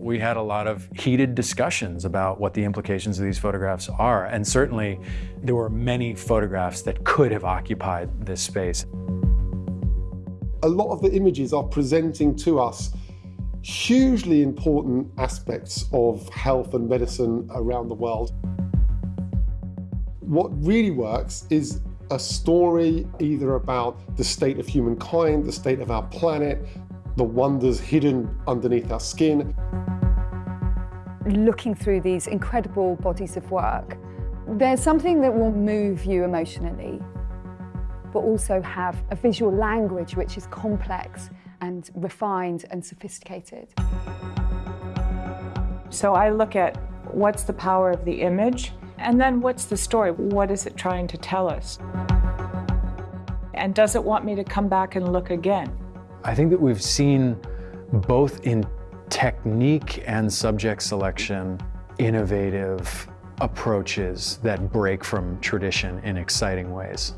we had a lot of heated discussions about what the implications of these photographs are. And certainly there were many photographs that could have occupied this space. A lot of the images are presenting to us hugely important aspects of health and medicine around the world. What really works is a story either about the state of humankind, the state of our planet, the wonders hidden underneath our skin. Looking through these incredible bodies of work, there's something that will move you emotionally, but also have a visual language which is complex and refined and sophisticated. So I look at what's the power of the image and then what's the story? What is it trying to tell us? And does it want me to come back and look again? I think that we've seen both in technique and subject selection innovative approaches that break from tradition in exciting ways.